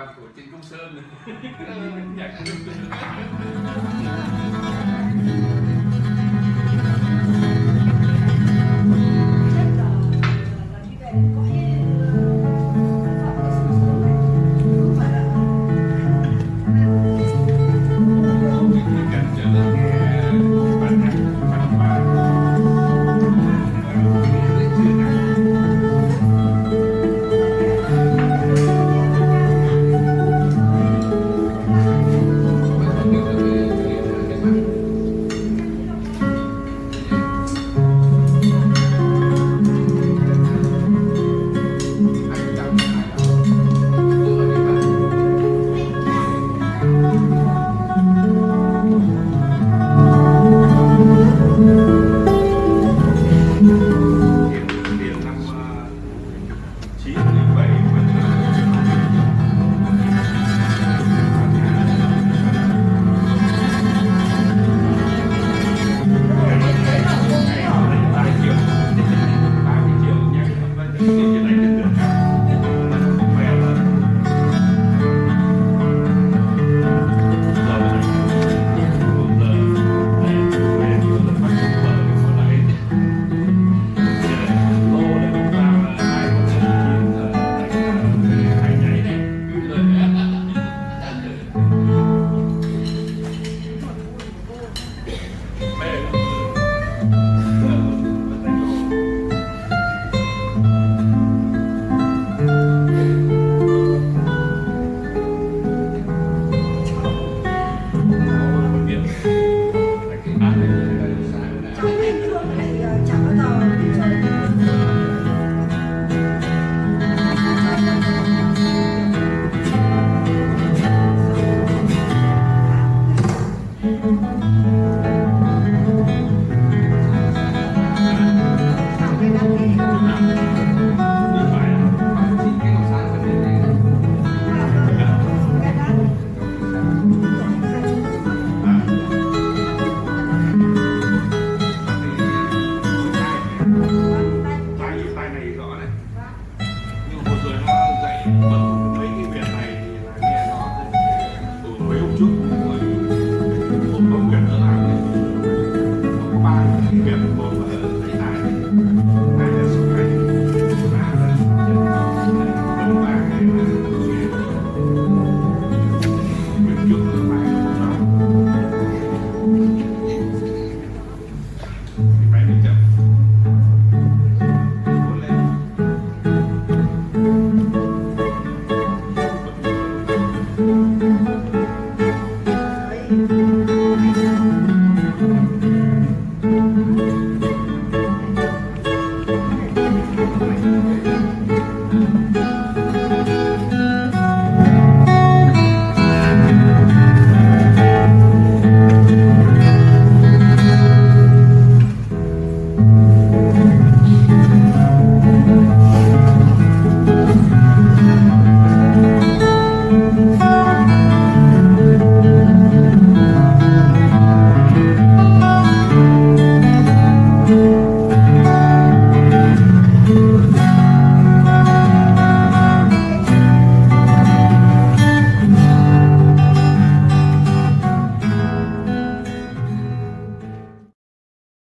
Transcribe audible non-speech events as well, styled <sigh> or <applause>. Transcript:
toàn của Trịnh Công Sơn ừ. <laughs> này. <laughs> Thank you.